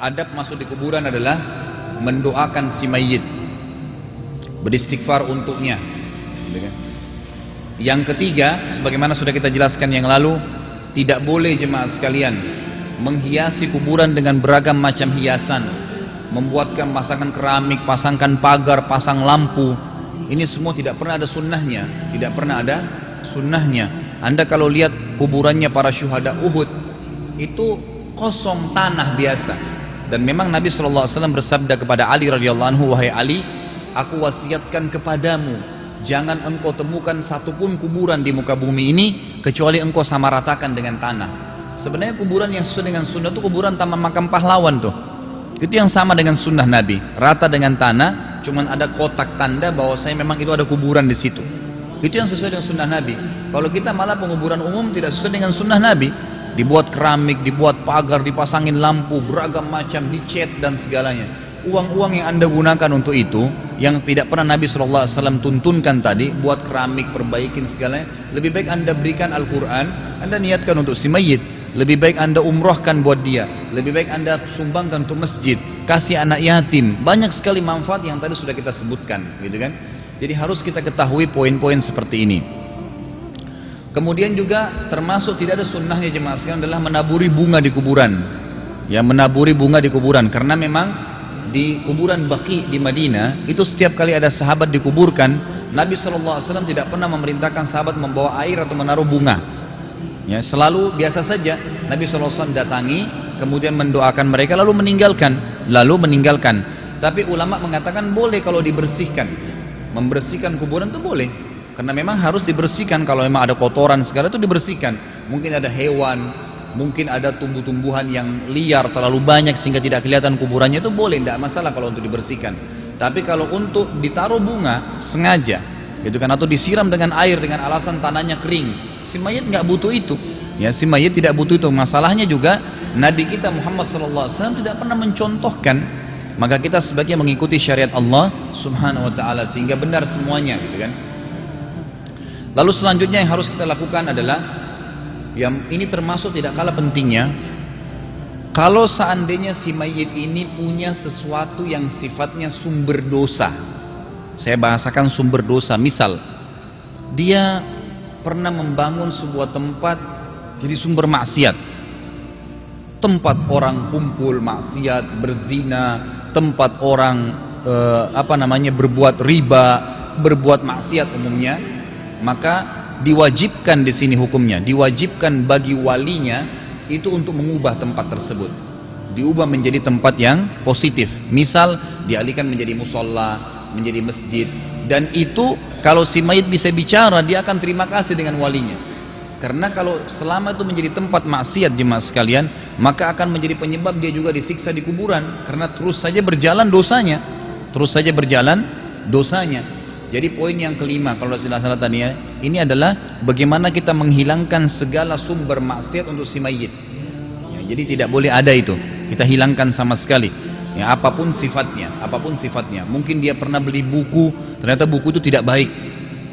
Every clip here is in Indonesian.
Adab masuk di kuburan adalah mendoakan si mayit. Beristighfar untuknya. Yang ketiga, sebagaimana sudah kita jelaskan yang lalu, tidak boleh jemaah sekalian menghiasi kuburan dengan beragam macam hiasan. Membuatkan pasangan keramik, pasangkan pagar, pasang lampu. Ini semua tidak pernah ada sunnahnya. Tidak pernah ada sunnahnya. Anda kalau lihat kuburannya para syuhada Uhud, itu kosong tanah biasa dan memang Nabi SAW bersabda kepada Ali radhiyallahu anhu, wahai Ali, aku wasiatkan kepadamu, jangan engkau temukan satupun kuburan di muka bumi ini kecuali engkau samaratakan dengan tanah. Sebenarnya kuburan yang sesuai dengan sunnah itu kuburan taman makam pahlawan tuh. Itu yang sama dengan sunnah Nabi, rata dengan tanah, cuman ada kotak tanda bahwa saya memang itu ada kuburan di situ. Itu yang sesuai dengan sunnah Nabi. Kalau kita malah penguburan umum tidak sesuai dengan sunnah Nabi, dibuat keramik, dibuat pagar, dipasangin lampu, beragam macam, dicat dan segalanya. Uang-uang yang anda gunakan untuk itu, yang tidak pernah Nabi SAW tuntunkan tadi, buat keramik, perbaikin segalanya, lebih baik anda berikan Al-Quran, anda niatkan untuk si mayit, lebih baik anda umrohkan buat dia, lebih baik anda sumbangkan untuk masjid, kasih anak yatim, banyak sekali manfaat yang tadi sudah kita sebutkan, gitu kan? Jadi harus kita ketahui poin-poin seperti ini. Kemudian juga termasuk tidak ada sunnahnya jemaah sekalian adalah menaburi bunga di kuburan. Ya menaburi bunga di kuburan karena memang di kuburan Baqi di Madinah itu setiap kali ada sahabat dikuburkan Nabi SAW tidak pernah memerintahkan sahabat membawa air atau menaruh bunga. Ya selalu biasa saja Nabi SAW datangi kemudian mendoakan mereka lalu meninggalkan lalu meninggalkan. Tapi ulama mengatakan boleh kalau dibersihkan. Membersihkan kuburan itu boleh karena memang harus dibersihkan kalau memang ada kotoran segala itu dibersihkan. Mungkin ada hewan, mungkin ada tumbuh-tumbuhan yang liar terlalu banyak sehingga tidak kelihatan kuburannya itu boleh, tidak masalah kalau untuk dibersihkan. Tapi kalau untuk ditaruh bunga sengaja, gitu kan atau disiram dengan air dengan alasan tanahnya kering, si mayit nggak butuh itu. Ya, si mayit tidak butuh itu. Masalahnya juga Nabi kita Muhammad SAW tidak pernah mencontohkan maka kita sebagai mengikuti syariat Allah Subhanahu wa taala sehingga benar semuanya gitu kan. Lalu selanjutnya yang harus kita lakukan adalah yang ini termasuk tidak kalah pentingnya kalau seandainya si mayit ini punya sesuatu yang sifatnya sumber dosa saya bahasakan sumber dosa misal dia pernah membangun sebuah tempat jadi sumber maksiat. Tempat orang kumpul maksiat berzina tempat orang eh, apa namanya berbuat riba berbuat maksiat umumnya maka diwajibkan di sini hukumnya diwajibkan bagi walinya itu untuk mengubah tempat tersebut. Diubah menjadi tempat yang positif. Misal dialihkan menjadi musola menjadi masjid dan itu kalau si mayit bisa bicara dia akan terima kasih dengan walinya karena kalau selama itu menjadi tempat maksiat jemaah sekalian maka akan menjadi penyebab dia juga disiksa di kuburan karena terus saja berjalan dosanya terus saja berjalan dosanya jadi poin yang kelima kalau tidak salah tadi ya, ini adalah bagaimana kita menghilangkan segala sumber maksiat untuk si mayit. Ya, jadi tidak boleh ada itu. Kita hilangkan sama sekali. Ya, apa pun sifatnya, apa pun sifatnya. Mungkin dia pernah beli buku, ternyata buku itu tidak baik.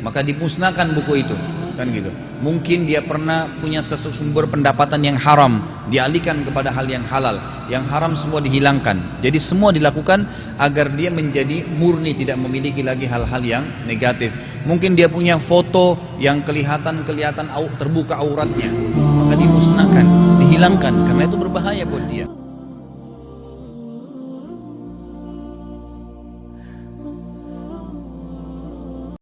Maka dimusnahkan buku itu kan gitu. Mungkin dia pernah punya sumber pendapatan yang haram dialihkan kepada hal yang halal. Yang haram semua dihilangkan. Jadi semua dilakukan agar dia menjadi murni tidak memiliki lagi hal-hal yang negatif. Mungkin dia punya foto yang kelihatan kelihatan terbuka auratnya. Maka dimusnahkan dihilangkan. Karena itu berbahaya buat dia